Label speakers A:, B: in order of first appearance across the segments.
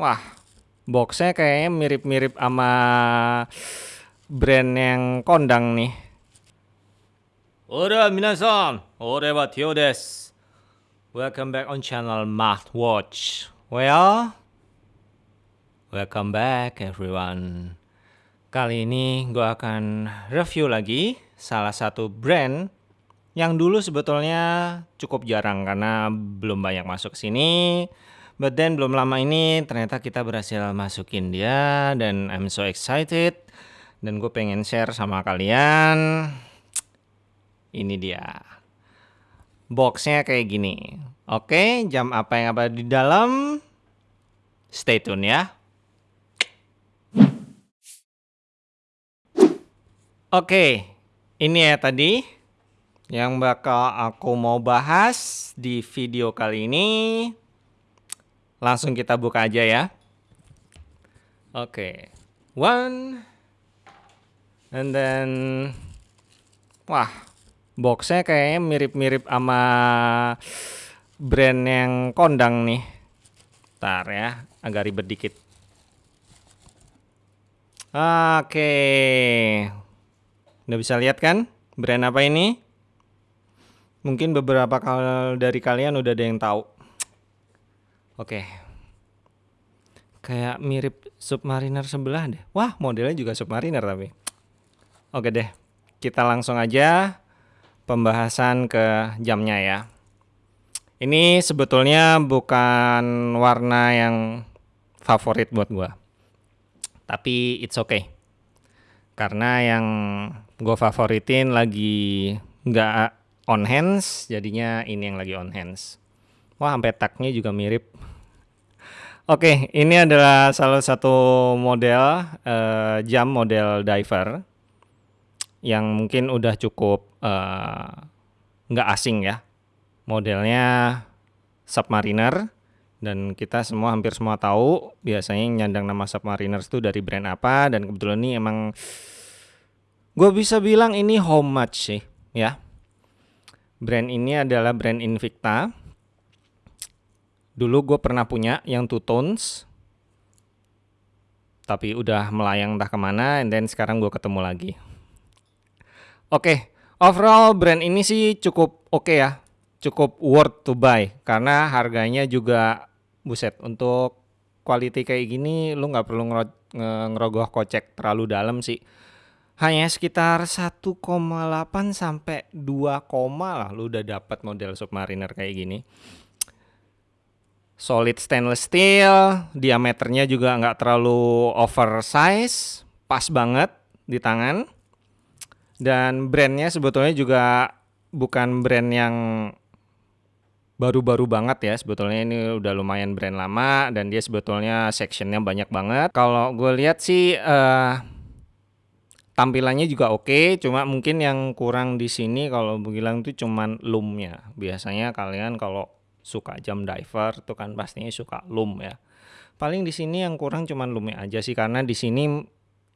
A: Wah, boxnya kayaknya mirip-mirip sama brand yang kondang nih. Ora minasan, ore wa Tio desu. Welcome back on channel Math Watch. Well, welcome back everyone. Kali ini gue akan review lagi salah satu brand yang dulu sebetulnya cukup jarang karena belum banyak masuk sini. But then belum lama ini ternyata kita berhasil masukin dia dan I'm so excited dan gue pengen share sama kalian. Ini dia. Boxnya kayak gini. Oke, jam apa yang ada di dalam? Stay tune ya. Oke, ini ya tadi yang bakal aku mau bahas di video kali ini. Langsung kita buka aja ya. Oke, one, and then, wah, boxnya kayaknya mirip-mirip sama brand yang kondang nih. Ntar ya, agak ribet dikit. Oke, Udah bisa lihat kan brand apa ini? Mungkin beberapa kali dari kalian udah ada yang tahu. Oke. Kayak mirip Submariner sebelah deh. Wah, modelnya juga Submariner tapi. Oke deh. Kita langsung aja pembahasan ke jamnya ya. Ini sebetulnya bukan warna yang favorit buat gua. Tapi it's okay. Karena yang gue favoritin lagi nggak on hands jadinya ini yang lagi on hands wah sampai taknya juga mirip Oke, ini adalah salah satu model uh, jam model diver yang mungkin udah cukup uh, nggak asing ya. Modelnya Submariner dan kita semua hampir semua tahu biasanya nyandang nama Submariner itu dari brand apa dan kebetulan ini emang Gue bisa bilang ini homage sih, ya. Brand ini adalah brand Invicta. Dulu gue pernah punya yang two tones, tapi udah melayang entah ke mana, and then sekarang gue ketemu lagi. Oke, okay, overall brand ini sih cukup oke okay ya, cukup worth to buy karena harganya juga buset untuk quality kayak gini lu nggak perlu ngerogoh kocek terlalu dalam sih hanya sekitar 1,8 sampai 2, lah lu udah dapat model Submariner kayak gini. Solid stainless steel, diameternya juga nggak terlalu oversize, pas banget di tangan. Dan brandnya sebetulnya juga bukan brand yang baru-baru banget ya sebetulnya ini udah lumayan brand lama dan dia sebetulnya sectionnya banyak banget kalau gue lihat sih uh, tampilannya juga oke, cuma mungkin yang kurang di sini kalau bilang itu cuman loomnya. Biasanya kalian kalau suka jam diver tuh kan pastinya suka loom ya. Paling di sini yang kurang cuman loomnya aja sih karena di sini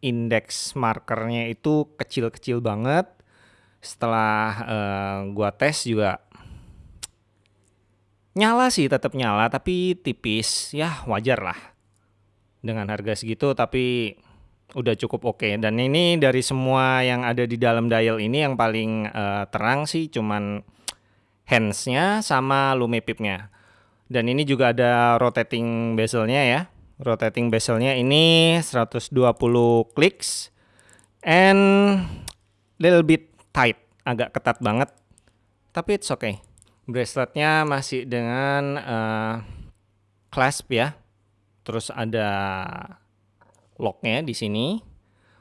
A: indeks markernya itu kecil-kecil banget. Setelah uh, gua tes juga nyala sih tetap nyala tapi tipis ya wajar lah dengan harga segitu tapi udah cukup oke okay. dan ini dari semua yang ada di dalam dial ini yang paling uh, terang sih cuman handsnya sama lumipipnya dan ini juga ada rotating bezelnya ya. Rotating bezelnya ini 120 clicks and little bit tight agak ketat banget. Tapi it's okay. Braceletnya masih dengan uh, clasp ya. Terus ada locknya di sini.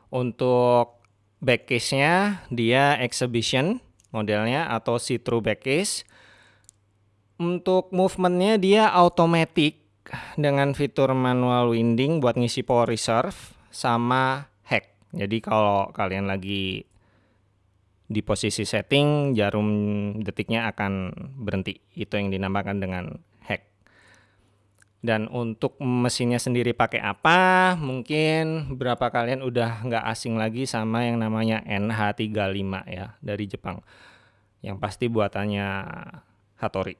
A: Untuk back case-nya dia exhibition modelnya atau see-through back case. Untuk movementnya dia automatic dengan fitur manual winding buat ngisi power reserve sama hack. Jadi kalau kalian lagi di posisi setting jarum detiknya akan berhenti. Itu yang dinamakan dengan dan untuk mesinnya sendiri pakai apa, mungkin berapa kalian udah nggak asing lagi sama yang namanya NH35 ya dari Jepang. Yang pasti buatannya Hattori.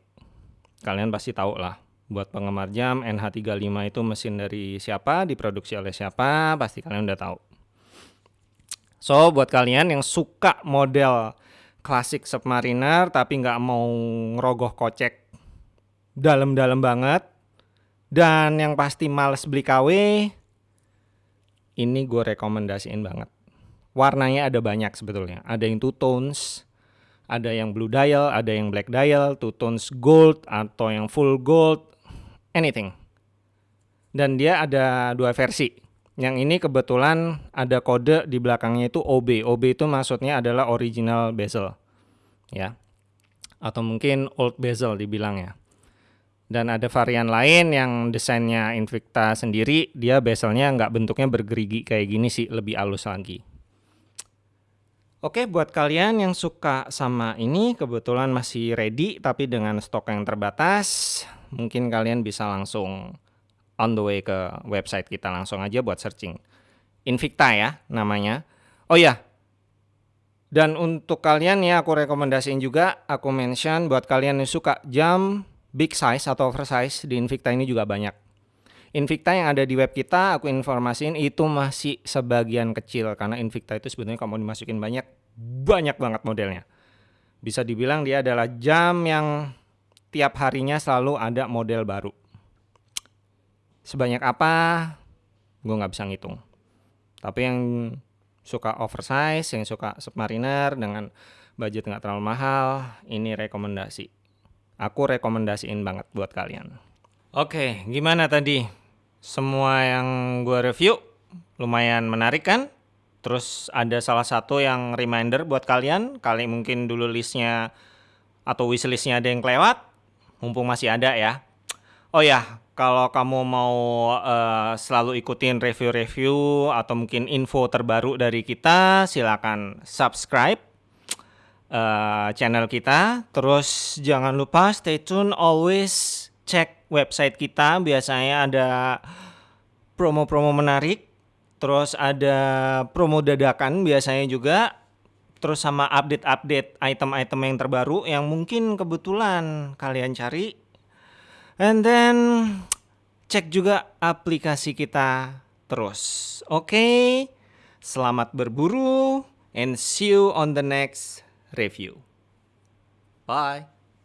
A: Kalian pasti tahu lah Buat penggemar jam, NH35 itu mesin dari siapa, diproduksi oleh siapa, pasti kalian udah tahu. So, buat kalian yang suka model klasik Submariner tapi nggak mau ngerogoh kocek dalam-dalam banget, dan yang pasti males beli KW, ini gue rekomendasiin banget. Warnanya ada banyak sebetulnya. Ada yang two tones, ada yang blue dial, ada yang black dial, two tones gold, atau yang full gold, anything. Dan dia ada dua versi. Yang ini kebetulan ada kode di belakangnya itu OB. OB itu maksudnya adalah original bezel. Ya. Atau mungkin old bezel dibilangnya. Dan ada varian lain yang desainnya Invicta sendiri, dia bezelnya nggak bentuknya bergerigi kayak gini sih, lebih halus lagi. Oke, buat kalian yang suka sama ini, kebetulan masih ready tapi dengan stok yang terbatas, mungkin kalian bisa langsung on the way ke website kita langsung aja buat searching. Invicta ya namanya. Oh ya, dan untuk kalian ya aku rekomendasiin juga, aku mention buat kalian yang suka jam big size atau oversize di Invicta ini juga banyak. Invicta yang ada di web kita aku informasiin itu masih sebagian kecil karena Invicta itu sebenarnya kamu dimasukin banyak banyak banget modelnya. Bisa dibilang dia adalah jam yang tiap harinya selalu ada model baru. Sebanyak apa? Gue nggak bisa ngitung. Tapi yang suka oversize, yang suka submariner dengan budget nggak terlalu mahal, ini rekomendasi. Aku rekomendasiin banget buat kalian. Oke, gimana tadi? Semua yang gue review lumayan menarik kan? Terus ada salah satu yang reminder buat kalian, kali mungkin dulu listnya atau wishlistnya ada yang kelewat, mumpung masih ada ya. Oh ya, kalau kamu mau uh, selalu ikutin review-review atau mungkin info terbaru dari kita, silakan subscribe uh, channel kita. Terus jangan lupa stay tune, always cek website kita. Biasanya ada promo-promo menarik. Terus ada promo dadakan biasanya juga terus sama update-update item-item yang terbaru yang mungkin kebetulan kalian cari. And then cek juga aplikasi kita terus. Oke. Okay? Selamat berburu and see you on the next review. Bye.